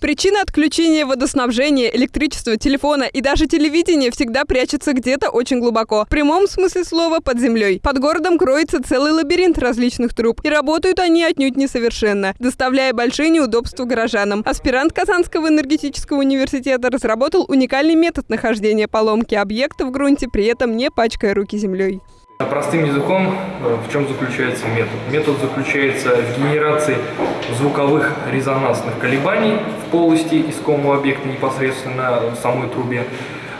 Причина отключения водоснабжения, электричества, телефона и даже телевидения всегда прячется где-то очень глубоко. В прямом смысле слова под землей. Под городом кроется целый лабиринт различных труб. И работают они отнюдь несовершенно, доставляя большие неудобства горожанам. Аспирант Казанского энергетического университета разработал уникальный метод нахождения поломки объекта в грунте, при этом не пачкая руки землей. Простым языком, э, в чем заключается метод? Метод заключается в генерации звуковых резонансных колебаний в полости искомого объекта непосредственно в самой трубе.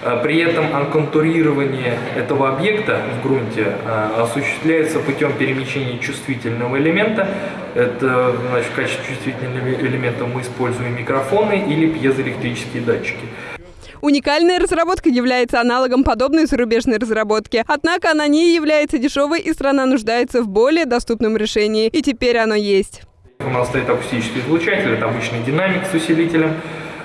Э, при этом анконтурирование этого объекта в грунте э, осуществляется путем перемещения чувствительного элемента. Это, значит, в качестве чувствительного элемента мы используем микрофоны или пьезоэлектрические датчики. Уникальная разработка является аналогом подобной зарубежной разработки. Однако она не является дешевой, и страна нуждается в более доступном решении. И теперь оно есть. У нас стоит акустический излучатель, это обычный динамик с усилителем.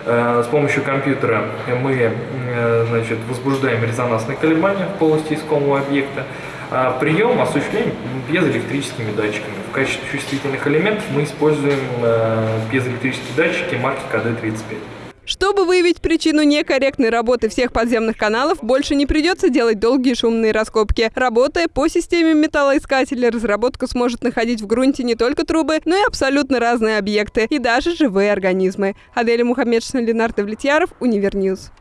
Э, с помощью компьютера мы э, значит, возбуждаем резонансные колебания в полости искомого объекта. А прием осуществляем пьезоэлектрическими датчиками. В качестве чувствительных элементов мы используем э, пьезоэлектрические датчики марки КД-35. Чтобы выявить причину некорректной работы всех подземных каналов, больше не придется делать долгие шумные раскопки. Работая по системе металлоискателя, разработка сможет находить в грунте не только трубы, но и абсолютно разные объекты и даже живые организмы. Аделя Мухаммедшина, Ленар Давлетьяров, Univer News.